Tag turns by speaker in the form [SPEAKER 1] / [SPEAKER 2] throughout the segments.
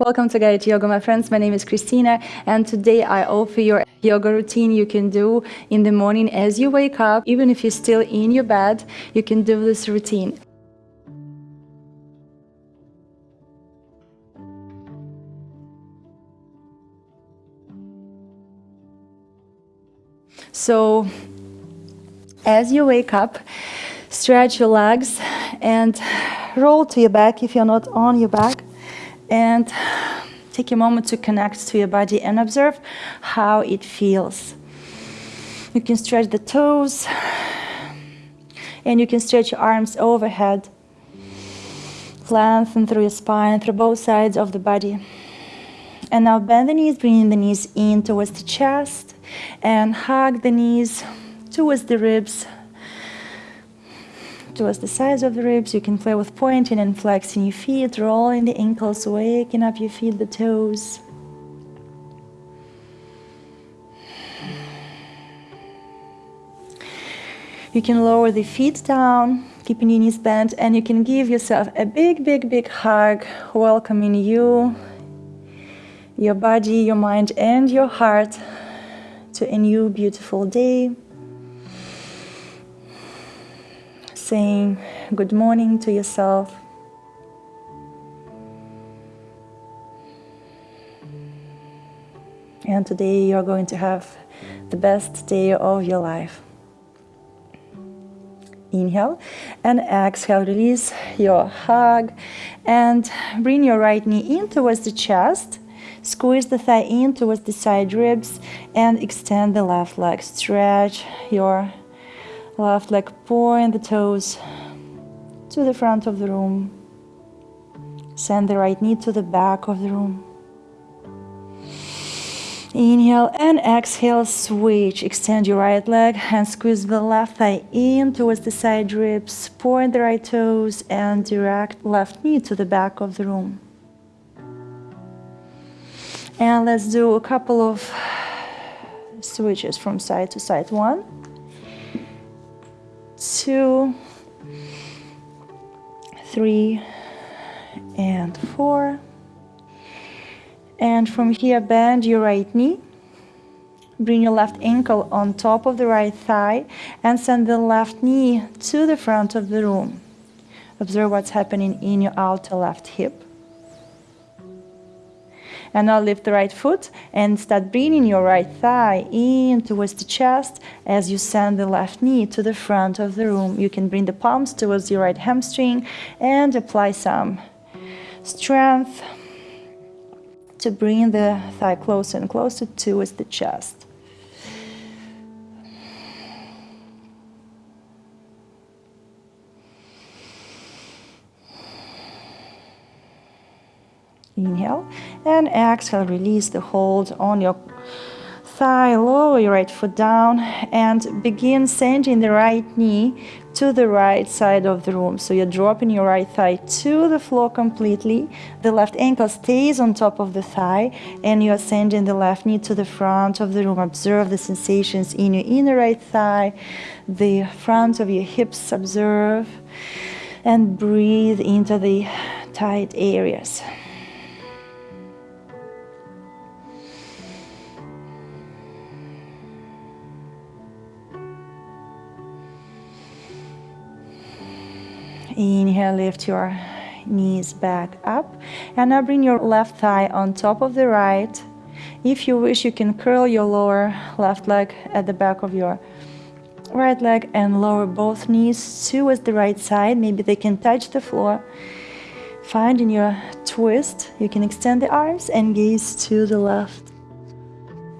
[SPEAKER 1] Welcome to Guided Yoga, my friends. My name is Christina, and today I offer you a yoga routine you can do in the morning as you wake up. Even if you're still in your bed, you can do this routine. So, as you wake up, stretch your legs and roll to your back if you're not on your back and take a moment to connect to your body and observe how it feels. You can stretch the toes and you can stretch your arms overhead. Lengthen through your spine, through both sides of the body. And now bend the knees, bringing the knees in towards the chest and hug the knees towards the ribs, towards the sides of the ribs. You can play with pointing and flexing your feet, rolling the ankles, waking up your feet, the toes. You can lower the feet down, keeping your knees bent, and you can give yourself a big, big, big hug, welcoming you, your body, your mind, and your heart to a new beautiful day. Saying good morning to yourself. And today you're going to have the best day of your life. Inhale and exhale, release your hug and bring your right knee in towards the chest. Squeeze the thigh in towards the side ribs and extend the left leg. Stretch your Left leg point the toes to the front of the room. Send the right knee to the back of the room. Inhale and exhale, switch. Extend your right leg and squeeze the left thigh in towards the side ribs. Point the right toes and direct left knee to the back of the room. And let's do a couple of switches from side to side. One, two, three, and four. And from here, bend your right knee. Bring your left ankle on top of the right thigh and send the left knee to the front of the room. Observe what's happening in your outer left hip. And now lift the right foot and start bringing your right thigh in towards the chest as you send the left knee to the front of the room. You can bring the palms towards your right hamstring and apply some strength to bring the thigh closer and closer towards the chest. Exhale, release the hold on your thigh, lower your right foot down and begin sending the right knee to the right side of the room. So you're dropping your right thigh to the floor completely. The left ankle stays on top of the thigh and you're sending the left knee to the front of the room. Observe the sensations in your inner right thigh, the front of your hips, observe and breathe into the tight areas. Inhale, lift your knees back up. And now bring your left thigh on top of the right. If you wish, you can curl your lower left leg at the back of your right leg and lower both knees towards the right side. Maybe they can touch the floor. Find in your twist, you can extend the arms and gaze to the left.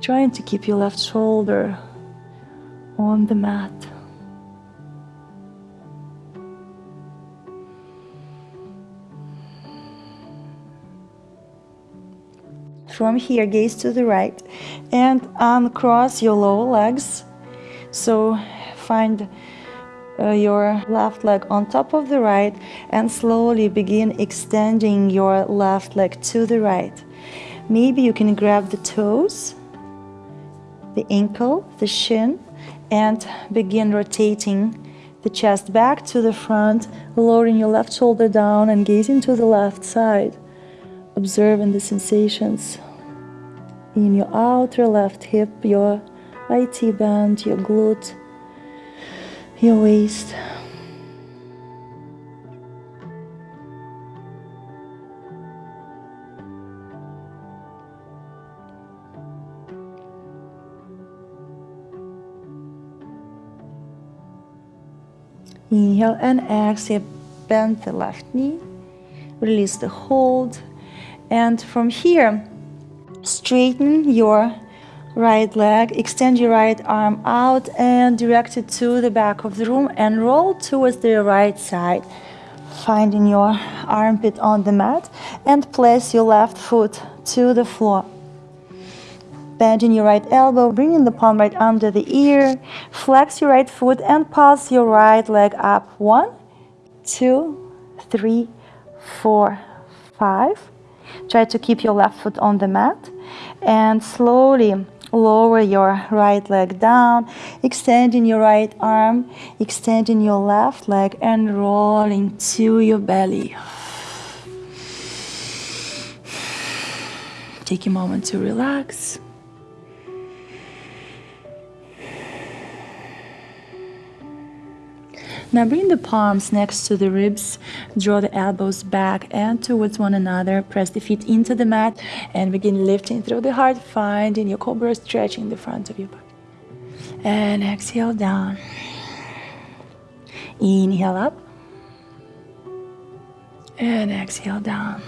[SPEAKER 1] Trying to keep your left shoulder on the mat. From here, gaze to the right and uncross your lower legs. So find uh, your left leg on top of the right and slowly begin extending your left leg to the right. Maybe you can grab the toes, the ankle, the shin, and begin rotating the chest back to the front, lowering your left shoulder down and gazing to the left side observing the sensations in your outer left hip, your IT band, your glute, your waist. Inhale and exhale, bend the left knee, release the hold, and from here, straighten your right leg, extend your right arm out and direct it to the back of the room and roll towards the right side, finding your armpit on the mat and place your left foot to the floor. Bending your right elbow, bringing the palm right under the ear, flex your right foot and pass your right leg up. One, two, three, four, five. Try to keep your left foot on the mat and slowly lower your right leg down, extending your right arm, extending your left leg and rolling to your belly. Take a moment to relax. Now bring the palms next to the ribs, draw the elbows back and towards one another, press the feet into the mat and begin lifting through the heart, finding your cobra stretching the front of your body. And exhale down. Inhale up. And exhale down.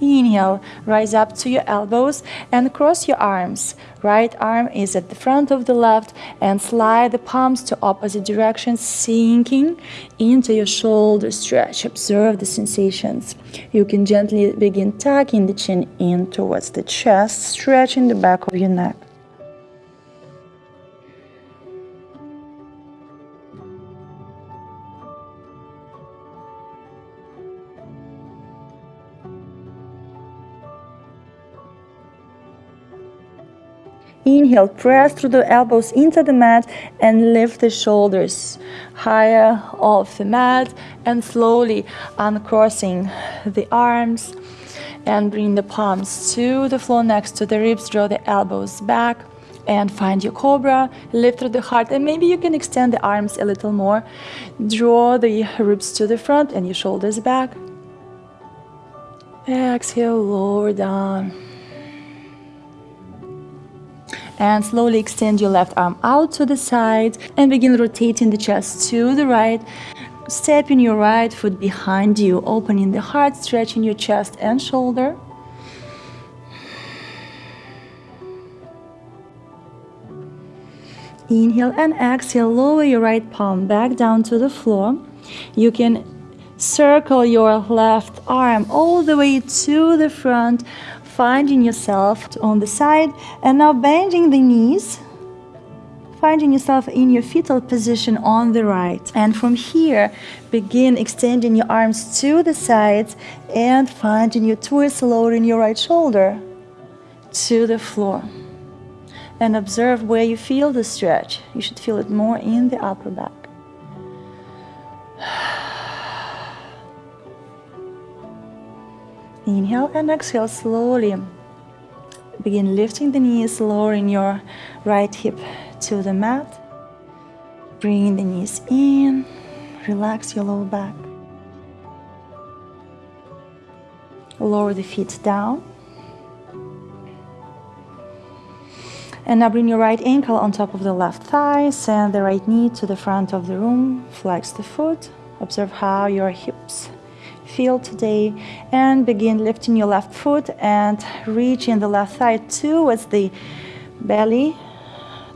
[SPEAKER 1] Inhale, rise up to your elbows and cross your arms. Right arm is at the front of the left and slide the palms to opposite directions, sinking into your shoulder stretch. Observe the sensations. You can gently begin tucking the chin in towards the chest, stretching the back of your neck. Inhale, press through the elbows into the mat and lift the shoulders higher off the mat and slowly uncrossing the arms and bring the palms to the floor next to the ribs, draw the elbows back and find your cobra, lift through the heart and maybe you can extend the arms a little more. Draw the ribs to the front and your shoulders back. Exhale, lower down and slowly extend your left arm out to the side and begin rotating the chest to the right. Stepping your right foot behind you opening the heart stretching your chest and shoulder. Inhale and exhale lower your right palm back down to the floor. You can circle your left arm all the way to the front finding yourself on the side and now bending the knees finding yourself in your fetal position on the right. And from here begin extending your arms to the sides and finding your twist lowering your right shoulder to the floor. And observe where you feel the stretch. You should feel it more in the upper back Inhale and exhale slowly. Begin lifting the knees, lowering your right hip to the mat. Bring the knees in, relax your lower back. Lower the feet down. And now bring your right ankle on top of the left thigh, send the right knee to the front of the room, flex the foot, observe how your hips feel today and begin lifting your left foot and reaching the left thigh towards the belly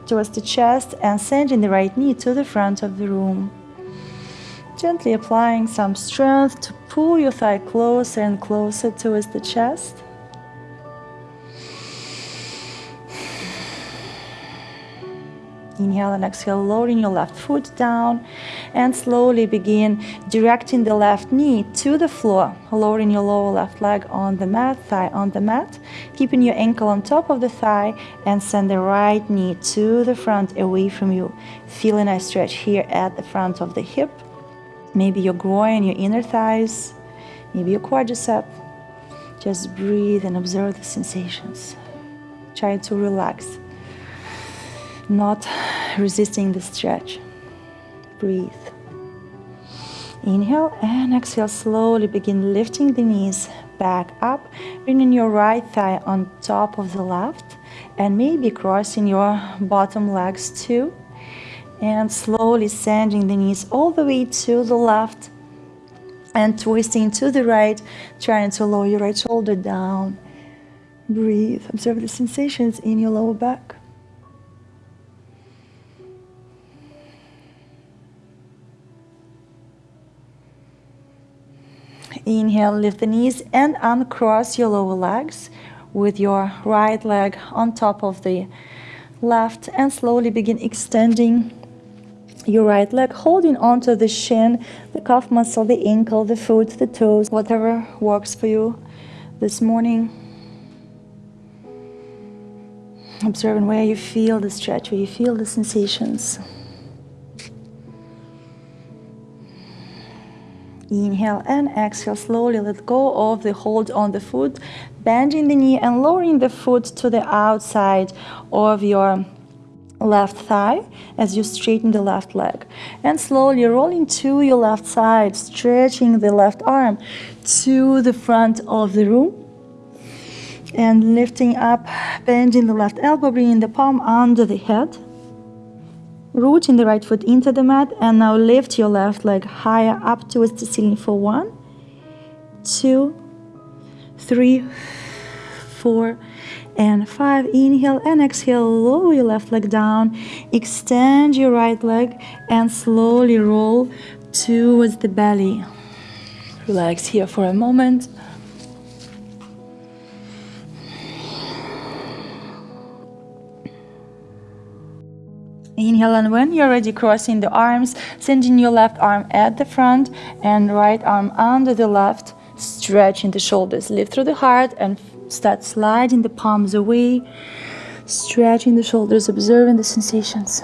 [SPEAKER 1] towards the chest and sending the right knee to the front of the room. Gently applying some strength to pull your thigh closer and closer towards the chest Inhale and exhale, lowering your left foot down and slowly begin directing the left knee to the floor, lowering your lower left leg on the mat, thigh on the mat, keeping your ankle on top of the thigh and send the right knee to the front away from you. Feel a nice stretch here at the front of the hip, maybe your groin, your inner thighs. maybe your quadricep. Just breathe and observe the sensations. Try to relax, not resisting the stretch. Breathe. Inhale and exhale. Slowly begin lifting the knees back up, bringing your right thigh on top of the left, and maybe crossing your bottom legs too. And slowly sending the knees all the way to the left and twisting to the right, trying to lower your right shoulder down. Breathe. Observe the sensations in your lower back. Inhale, lift the knees and uncross your lower legs with your right leg on top of the left and slowly begin extending your right leg, holding onto the shin, the calf muscle, the ankle, the foot, the toes, whatever works for you this morning. Observing where you feel the stretch, where you feel the sensations. Inhale and exhale slowly. Let go of the hold on the foot, bending the knee and lowering the foot to the outside of your left thigh as you straighten the left leg. And slowly rolling to your left side, stretching the left arm to the front of the room. And lifting up, bending the left elbow, bringing the palm under the head. Rooting the right foot into the mat and now lift your left leg higher up towards the ceiling for one, two, three, four, and five. Inhale and exhale, lower your left leg down, extend your right leg and slowly roll towards the belly. Relax here for a moment. Inhale, and when you're ready, crossing the arms, sending your left arm at the front and right arm under the left, stretching the shoulders. Lift through the heart and start sliding the palms away, stretching the shoulders, observing the sensations.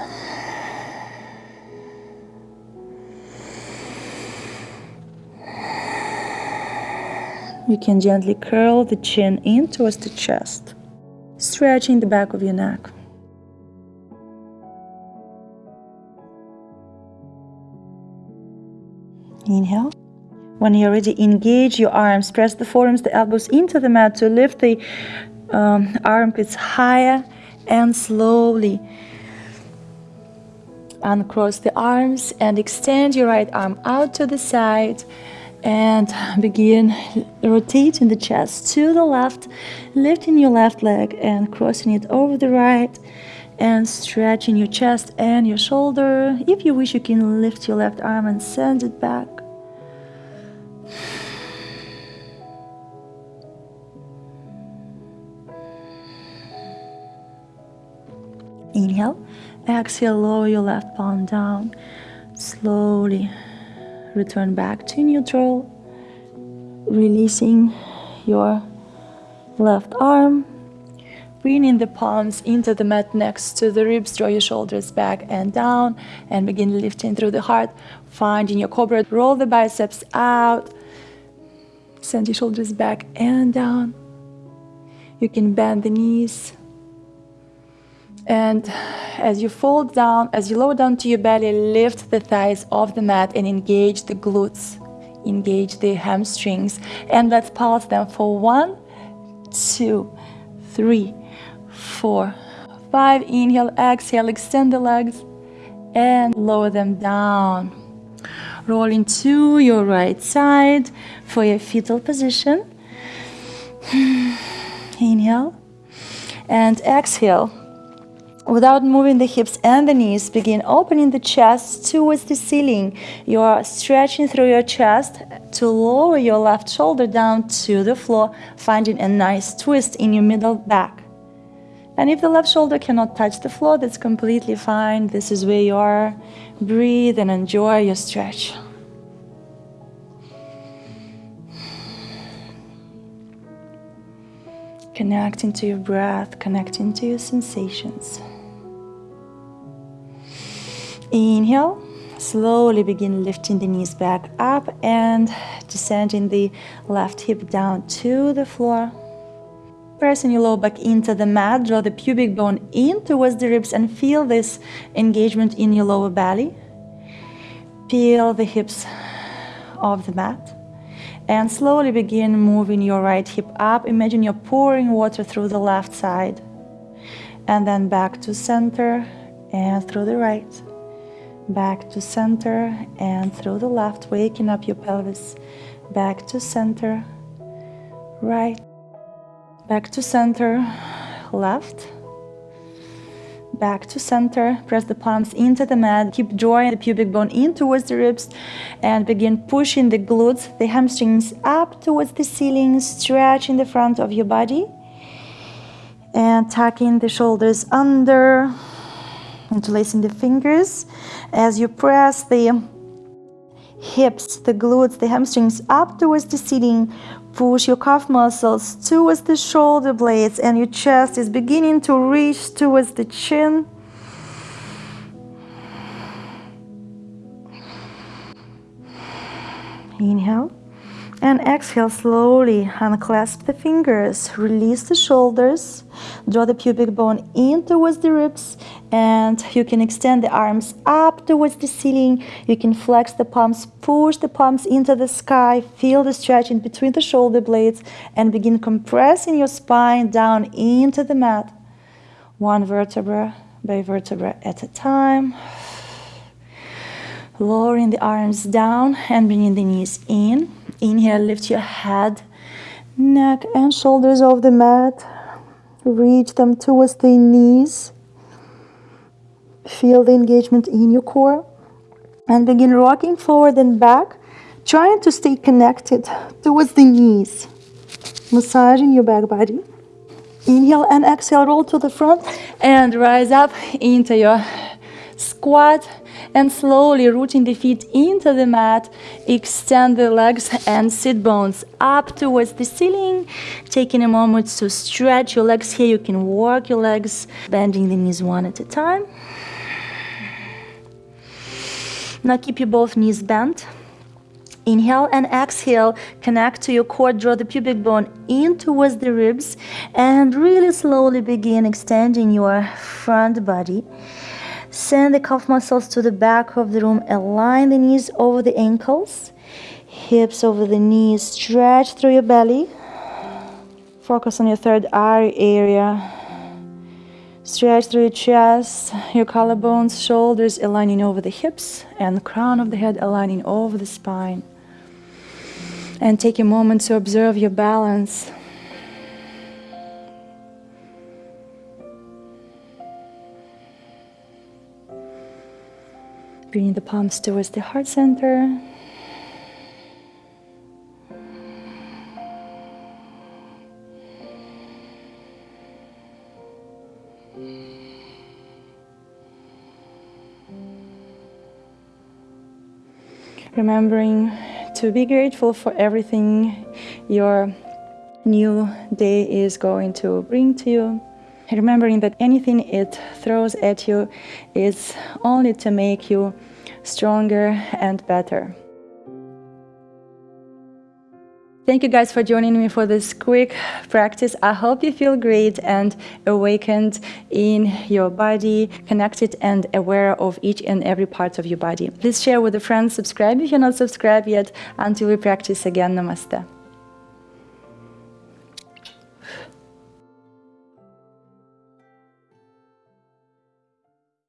[SPEAKER 1] You can gently curl the chin in towards the chest, stretching the back of your neck. Inhale. When you're ready, engage your arms. Press the forearms, the elbows into the mat to lift the um, armpits higher and slowly uncross the arms and extend your right arm out to the side and begin rotating the chest to the left, lifting your left leg and crossing it over the right and stretching your chest and your shoulder. If you wish, you can lift your left arm and send it back. Inhale, exhale, lower your left palm down. Slowly return back to neutral, releasing your left arm. Bringing the palms into the mat next to the ribs, draw your shoulders back and down, and begin lifting through the heart. Finding your cobra, roll the biceps out, send your shoulders back and down. You can bend the knees, and as you fold down, as you lower down to your belly, lift the thighs off the mat and engage the glutes, engage the hamstrings. And let's pulse them for one, two, three, four, five. Inhale, exhale, extend the legs and lower them down. Rolling to your right side for your fetal position. Inhale and exhale Without moving the hips and the knees, begin opening the chest towards the ceiling. You are stretching through your chest to lower your left shoulder down to the floor, finding a nice twist in your middle back. And if the left shoulder cannot touch the floor, that's completely fine. This is where you are. Breathe and enjoy your stretch. Connecting to your breath, connecting to your sensations. Inhale, slowly begin lifting the knees back up and descending the left hip down to the floor. Pressing your lower back into the mat, draw the pubic bone in towards the ribs and feel this engagement in your lower belly. Peel the hips off the mat and slowly begin moving your right hip up. Imagine you're pouring water through the left side and then back to center and through the right. Back to center and through the left, waking up your pelvis. Back to center, right, back to center, left, back to center. Press the palms into the mat. Keep drawing the pubic bone in towards the ribs and begin pushing the glutes, the hamstrings up towards the ceiling, stretching the front of your body and tucking the shoulders under, interlacing the fingers as you press the hips, the glutes, the hamstrings up towards the ceiling. Push your calf muscles towards the shoulder blades, and your chest is beginning to reach towards the chin. Inhale and exhale slowly. Unclasp the fingers, release the shoulders, draw the pubic bone in towards the ribs, and you can extend the arms up towards the ceiling. You can flex the palms, push the palms into the sky, feel the stretch in between the shoulder blades, and begin compressing your spine down into the mat. One vertebra by vertebra at a time. Lowering the arms down and bringing the knees in. Inhale, lift your head, neck, and shoulders off the mat. Reach them towards the knees. Feel the engagement in your core. And begin rocking forward and back, trying to stay connected towards the knees. Massaging your back body. Inhale and exhale, roll to the front and rise up into your squat and slowly rooting the feet into the mat, extend the legs and sit bones up towards the ceiling. Taking a moment to stretch your legs here, you can walk your legs, bending the knees one at a time. Now keep your both knees bent. Inhale and exhale, connect to your core, draw the pubic bone in towards the ribs, and really slowly begin extending your front body. Send the calf muscles to the back of the room. Align the knees over the ankles, hips over the knees. Stretch through your belly. Focus on your third eye area. Stretch through your chest, your collarbones, shoulders aligning over the hips, and the crown of the head aligning over the spine. And take a moment to observe your balance. Bringing the palms towards the heart center. Remembering to be grateful for everything your new day is going to bring to you remembering that anything it throws at you is only to make you stronger and better. Thank you guys for joining me for this quick practice. I hope you feel great and awakened in your body, connected and aware of each and every part of your body. Please share with a friend, subscribe if you're not subscribed yet. Until we practice again, namaste.